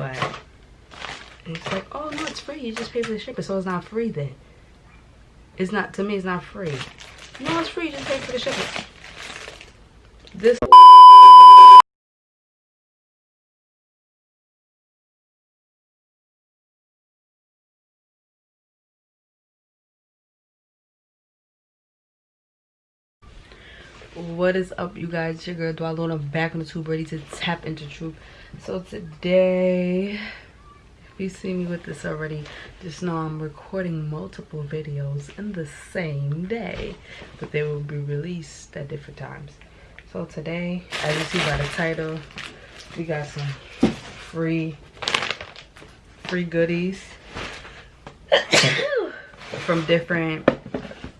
but it's like, oh no, it's free. You just pay for the shipping, so it's not free then. It's not to me. It's not free. No, it's free. Just pay for the shipping. This. what is up you guys it's your girl Dwalona back on the tube ready to tap into truth so today if you see me with this already just know i'm recording multiple videos in the same day but they will be released at different times. So today as you see by the title we got some free free goodies from different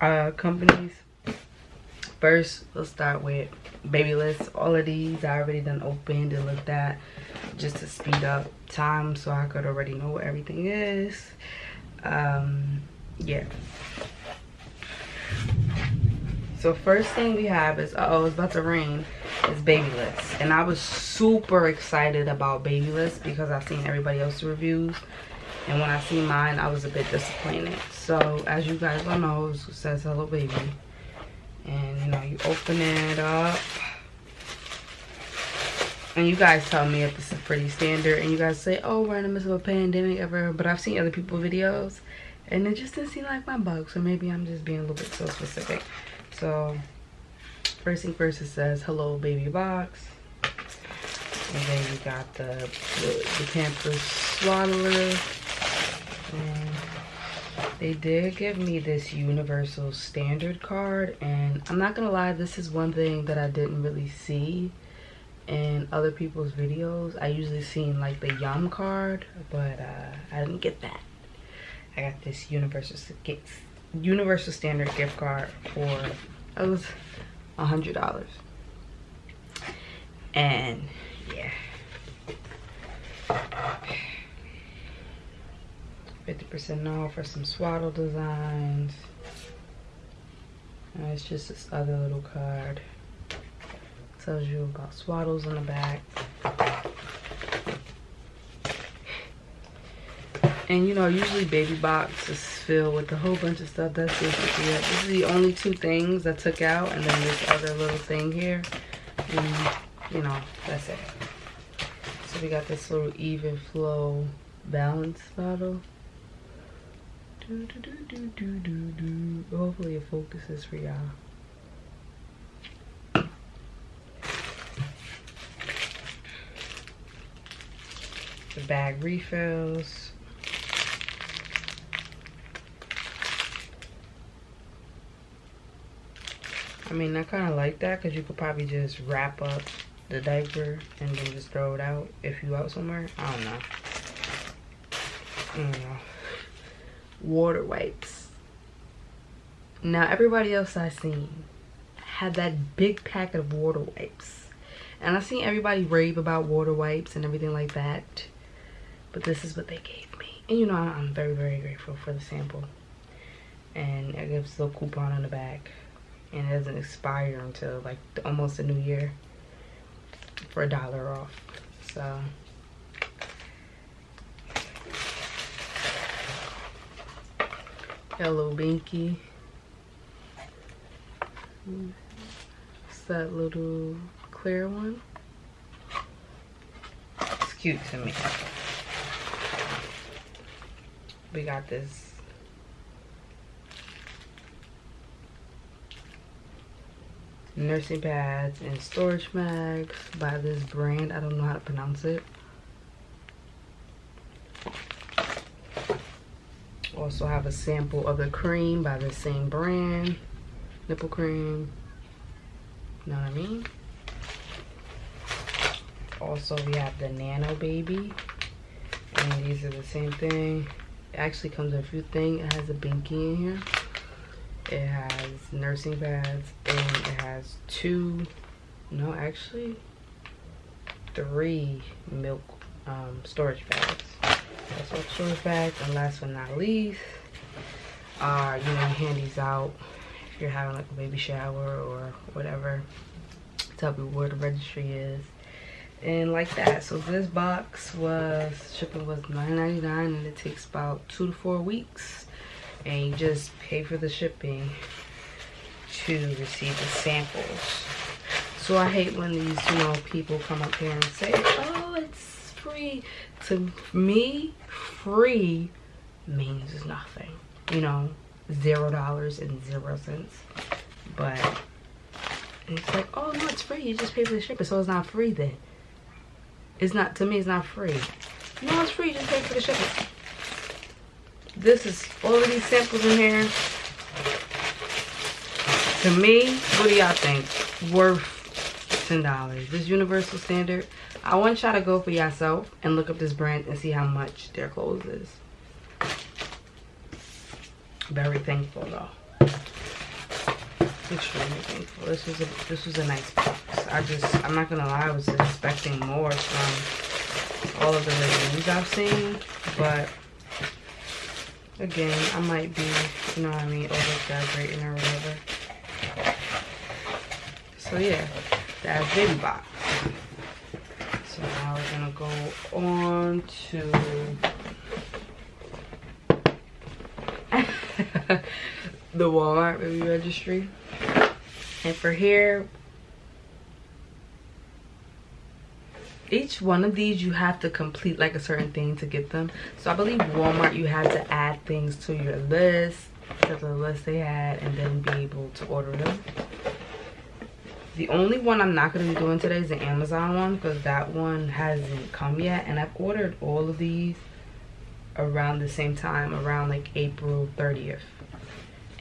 uh companies. First let's start with Babylist all of these i already done opened and looked at just to speed up time so i could already know what everything is. Um yeah. So first thing we have is uh oh it's about to rain is Babylist and i was super excited about Babylist because i've seen everybody else's reviews. And when i see mine i was a bit disappointed. So as you guys all know it says hello baby. And you know you open it up and you guys tell me if this is pretty standard and you guys say oh we're in the midst of a pandemic ever but i've seen other people videos and it just didn't seem like my bug so maybe i'm just being a little bit so specific. So first thing first it says hello baby box. And then you got the the, Pampers swaddler. And they did give me this universal standard card and i'm not gonna lie this is one thing that i didn't really see in other people's videos i usually seen like the yum card but uh, i didn't get that i got this universal universal standard gift card for it was a hundred dollars and yeah 50% off for some swaddle designs. And it's just this other little card. Tells you about swaddles on the back. And you know, usually baby box is filled with a whole bunch of stuff. That's basically it. This is the only two things I took out. And then this other little thing here. And, you know, that's it. So we got this little Evenflo balance bottle. Do, do, do, do, do, do. Hopefully it focuses for y'all. The bag refills. I mean, I kind of like that because you could probably just wrap up the diaper and then just throw it out if you out somewhere. I don't know. Know water wipes. Now everybody else I seen had that big packet of water wipes. And I seen everybody rave about water wipes and everything like that. But this is what they gave me. And you know I'm very, very grateful for the sample. And it gives a little coupon on the back. And it doesn't expire until like almost a new year for a dollar off. So Hello Binky. It's that little clear one. It's cute to me. We got this. Nursing pads and storage bags by this brand. I don't know how to pronounce it. also have a sample of the cream by the same brand. Nipple cream. You know what i mean? Also we have the nano baby. And these are the same thing it actually comes in a few things it has a binky in here it has nursing pads and it has two no actually three milk um, storage bags that's what storage bags. And last but not least, are you know handies out if you're having like a baby shower or whatever. Tell me where the registry is. And like that. So this box was shipping was $9.99 and it takes about two to four weeks. And you just pay for the shipping to receive the samples. So i hate when these you know people come up here and say oh it's free. To me free means nothing you know zero dollars and zero cents. But it's like oh no it's free. You just pay for the shipping. So it's not free then it's not, to me, it's not free. No, it's free, just pay for the shipping. This is all of these samples in here. To me, what do y'all think? Worth $10. This Universal Standard. I want y'all to go for yourself and look up this brand and see how much their clothes is. Very thankful though extremely thankful. This was a this was a nice box. I just I'm not gonna lie, I was expecting more from all of the reviews I've seen, but again, I might be, you know what I mean, over exaggerating or whatever. So yeah, that's baby box. So now we're gonna go on to the Walmart baby registry. And for here, each one of these you have to complete like a certain thing to get them. So I believe Walmart you have to add things to your list, to the list they had, and then be able to order them. The only one I'm not going to be doing today is the Amazon one because that one hasn't come yet. And I've ordered all of these around the same time, around like April 30th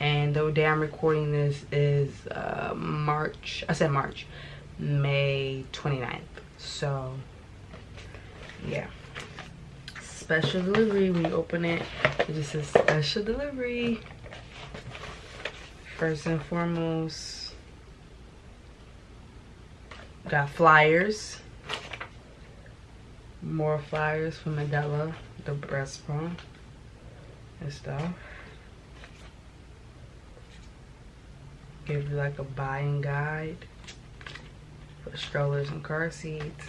and the day I'm recording this is uh, March, I said March, May 29th. So, yeah. Special delivery, we open it, it just says special delivery. First and foremost, got flyers. More flyers from Medela, the breast bra and stuff. give you like a buying guide strollers and car seats.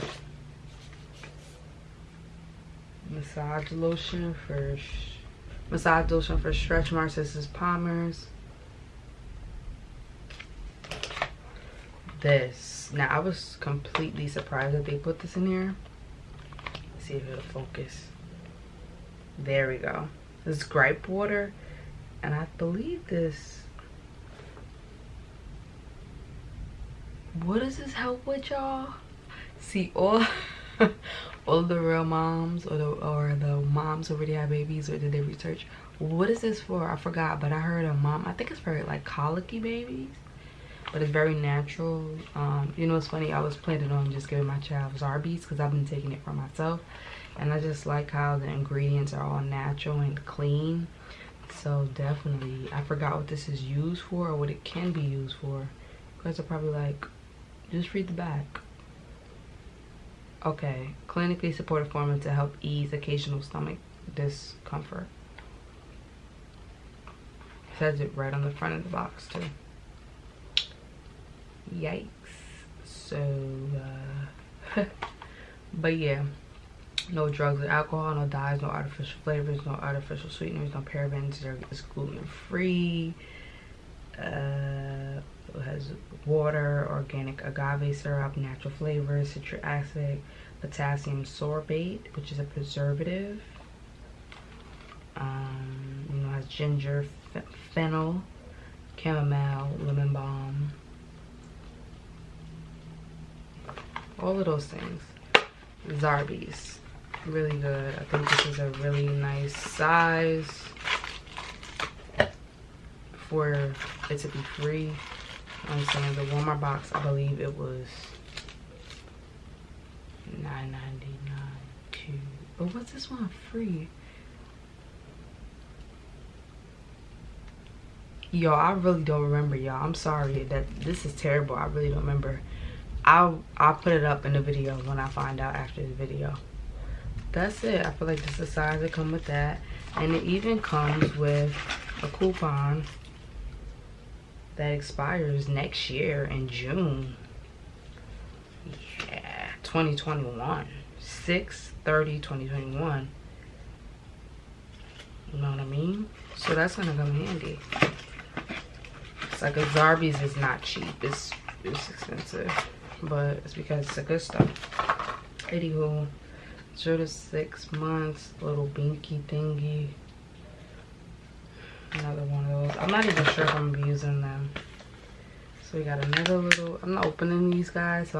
Massage lotion for massage lotion for stretch marks this is palmer's. This. Now i was completely surprised that they put this in here. Let's see if it'll focus. There we go. This is gripe water and i believe this what does this help with y'all? See all all the real moms or the or the moms already have babies or did they research. What is this for? I forgot but i heard a mom i think it's for like colicky babies but it's very natural. Um you know it's funny i was planning on just giving my child zarbee's because i've been taking it for myself and i just like how the ingredients are all natural and clean. So definitely i forgot what this is used for or what it can be used for. Because are probably like just read the back. Okay, clinically supportive formula to help ease occasional stomach discomfort. It says it right on the front of the box too. Yikes. So, uh, but yeah, no drugs or alcohol, no dyes, no artificial flavors, no artificial sweeteners, no parabens, it's gluten free. Uh, has water, organic agave syrup, natural flavors, citric acid, potassium sorbate, which is a preservative. Um, you know, has ginger, fennel, chamomile, lemon balm. All of those things. Zarbee's. Really good. I think this is a really nice size for it to be free. I'm saying the Walmart box, I believe it was $9.99. But what's this one free? Yo, I really don't remember, y'all. I'm sorry that this is terrible. I really don't remember. I'll I'll put it up in the video when I find out after the video. That's it. I feel like this is the size that come with that. And it even comes with a coupon that expires next year in June. Yeah, 2021. 6 30 2021. You know what I mean? So that's gonna come handy. It's like a Zarbee's is not cheap. It's it's expensive. But it's because it's a good stuff. Anywho, zero to six months, little binky thingy. Another one of those. I'm not even sure if I'm using them. So we got another little, I'm not opening these guys. So